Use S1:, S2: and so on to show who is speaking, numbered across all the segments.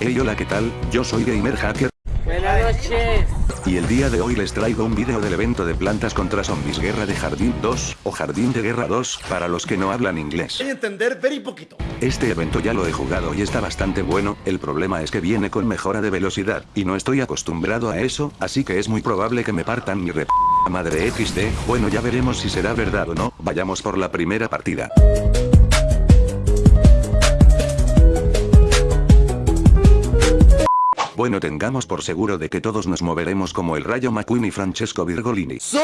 S1: Hey hola qué tal, yo soy Gamer Hacker.
S2: Buenas noches.
S1: Y el día de hoy les traigo un vídeo del evento de plantas contra zombies Guerra de Jardín 2, o Jardín de Guerra 2, para los que no hablan inglés.
S3: Voy a entender very poquito.
S1: Este evento ya lo he jugado y está bastante bueno, el problema es que viene con mejora de velocidad, y no estoy acostumbrado a eso, así que es muy probable que me partan mi rep... Madre XD, bueno ya veremos si será verdad o no, vayamos por la primera partida. Bueno tengamos por seguro de que todos nos moveremos como el Rayo McQueen y Francesco Virgolini.
S3: ¡Soy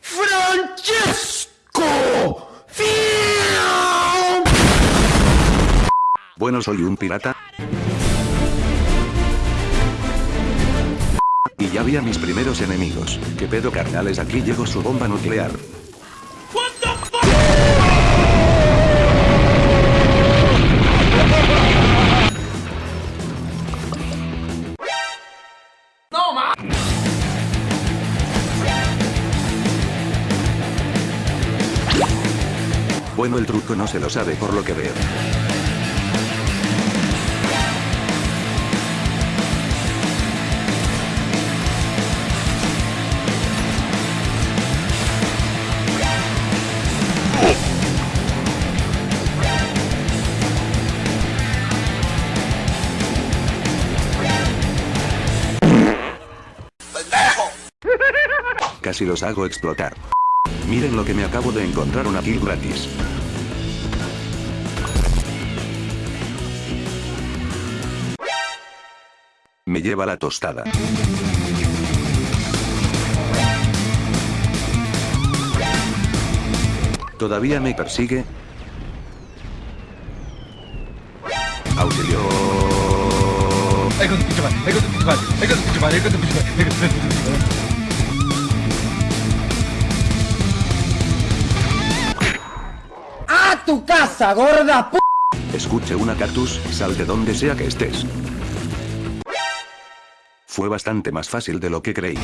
S3: Francesco!
S1: Bueno soy un pirata. Y ya vi a mis primeros enemigos. ¿Qué pedo carnales? Aquí llegó su bomba nuclear. Bueno el truco no se lo sabe por lo que veo. Casi los hago explotar. Miren lo que me acabo de encontrar una kill gratis. Me lleva la tostada. ¿Todavía me persigue? Auxilio.
S2: ¡A tu casa, gorda p
S1: Escuche una cactus, sal de donde sea que estés. Fue bastante más fácil de lo que creí.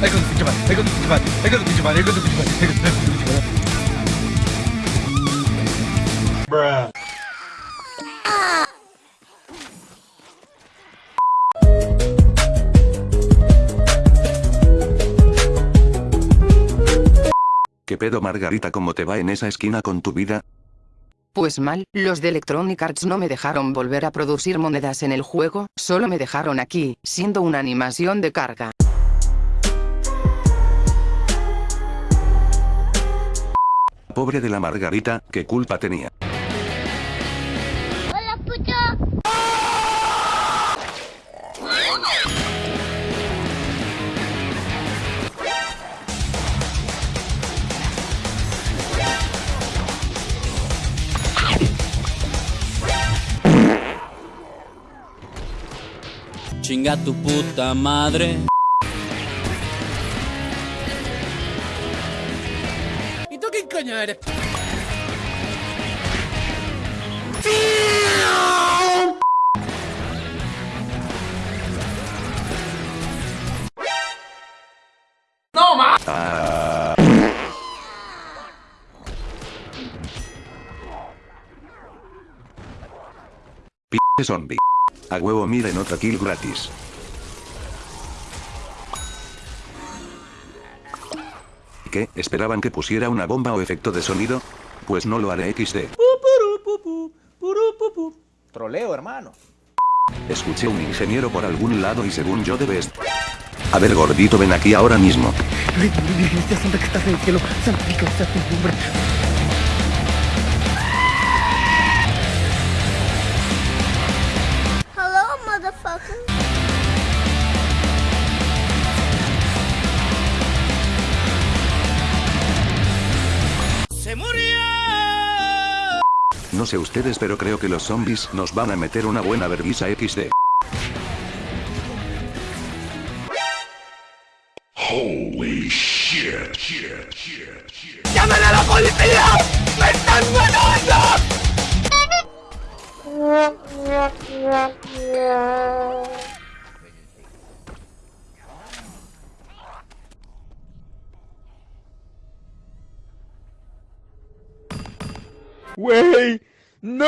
S1: ¿Qué pedo Margarita cómo te va en esa esquina con tu vida?
S4: Pues mal, los de Electronic Arts no me dejaron volver a producir monedas en el juego, solo me dejaron aquí, siendo una animación de carga.
S1: Pobre de la Margarita, ¿qué culpa tenía?
S5: Chinga tu puta madre.
S2: ¿Y tú qué coño eres?
S1: Ah. P zombie. A huevo miren otra kill gratis. ¿Qué? ¿Esperaban que pusiera una bomba o efecto de sonido? Pues no lo haré XD.
S3: Troleo, hermano.
S1: Escuché un ingeniero por algún lado y según yo debe est- A ver gordito ven aquí ahora mismo. Sé ustedes pero creo que los zombies nos van a meter una buena vergüenza XD.
S2: ¡Llamen a la policía! ¡Me están matando!
S3: Wey, ¡No!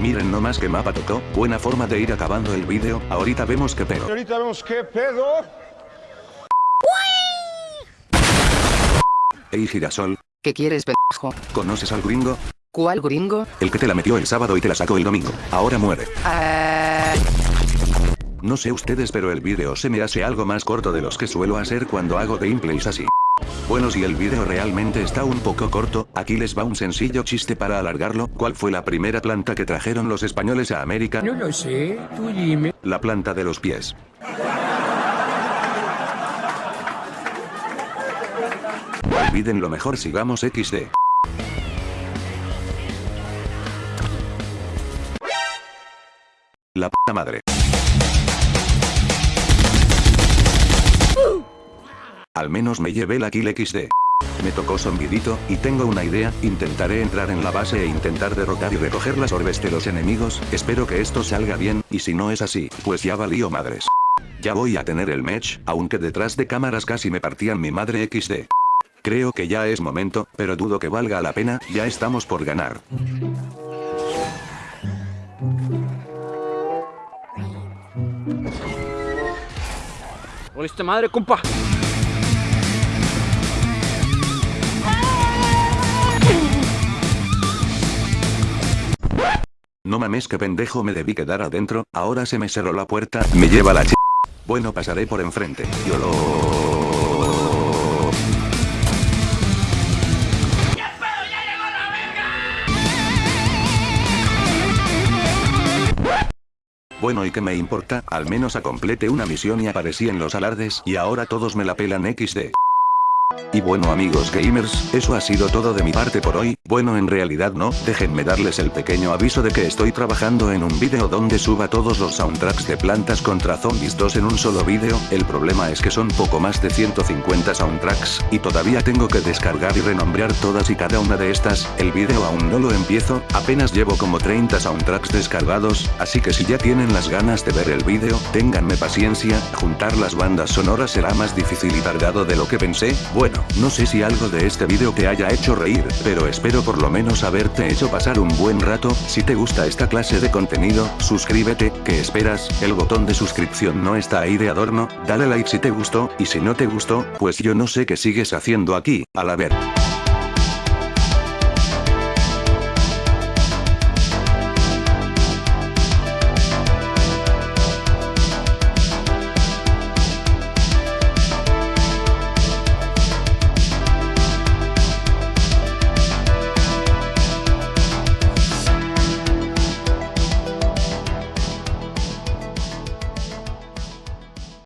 S1: Miren nomás que mapa tocó, buena forma de ir acabando el vídeo, ahorita vemos qué pedo.
S6: Ahorita vemos qué pedo.
S1: Ey girasol.
S4: ¿Qué quieres pendejo?
S1: ¿Conoces al gringo?
S4: ¿Cuál gringo?
S1: El que te la metió el sábado y te la sacó el domingo. Ahora muere.
S4: Ah.
S1: No sé ustedes pero el vídeo se me hace algo más corto de los que suelo hacer cuando hago gameplays así. Bueno si el vídeo realmente está un poco corto, aquí les va un sencillo chiste para alargarlo. ¿Cuál fue la primera planta que trajeron los españoles a América?
S2: No lo sé, tú dime.
S1: La planta de los pies. Olviden lo mejor sigamos XD. La puta madre. Al menos me llevé la kill XD. Me tocó zombidito, y tengo una idea, intentaré entrar en la base e intentar derrotar y recoger las orbes de los enemigos, espero que esto salga bien, y si no es así, pues ya valió madres. Ya voy a tener el match, aunque detrás de cámaras casi me partían mi madre XD. Creo que ya es momento, pero dudo que valga la pena, ya estamos por ganar.
S5: ¡Oliste madre, compa!
S1: No mames que pendejo me debí quedar adentro, ahora se me cerró la puerta, me lleva la ch... Bueno pasaré por enfrente, yo lo... Bueno y que me importa, al menos a complete una misión y aparecí en los alardes y ahora todos me la pelan XD. Y bueno amigos gamers, eso ha sido todo de mi parte por hoy, bueno en realidad no, déjenme darles el pequeño aviso de que estoy trabajando en un vídeo donde suba todos los soundtracks de Plantas contra Zombies 2 en un solo vídeo, el problema es que son poco más de 150 soundtracks, y todavía tengo que descargar y renombrar todas y cada una de estas, el vídeo aún no lo empiezo, apenas llevo como 30 soundtracks descargados, así que si ya tienen las ganas de ver el vídeo, ténganme paciencia, juntar las bandas sonoras será más difícil y tardado de lo que pensé, bueno, no sé si algo de este vídeo te haya hecho reír, pero espero por lo menos haberte hecho pasar un buen rato, si te gusta esta clase de contenido, suscríbete, ¿qué esperas? El botón de suscripción no está ahí de adorno, dale like si te gustó, y si no te gustó, pues yo no sé qué sigues haciendo aquí, a la ver.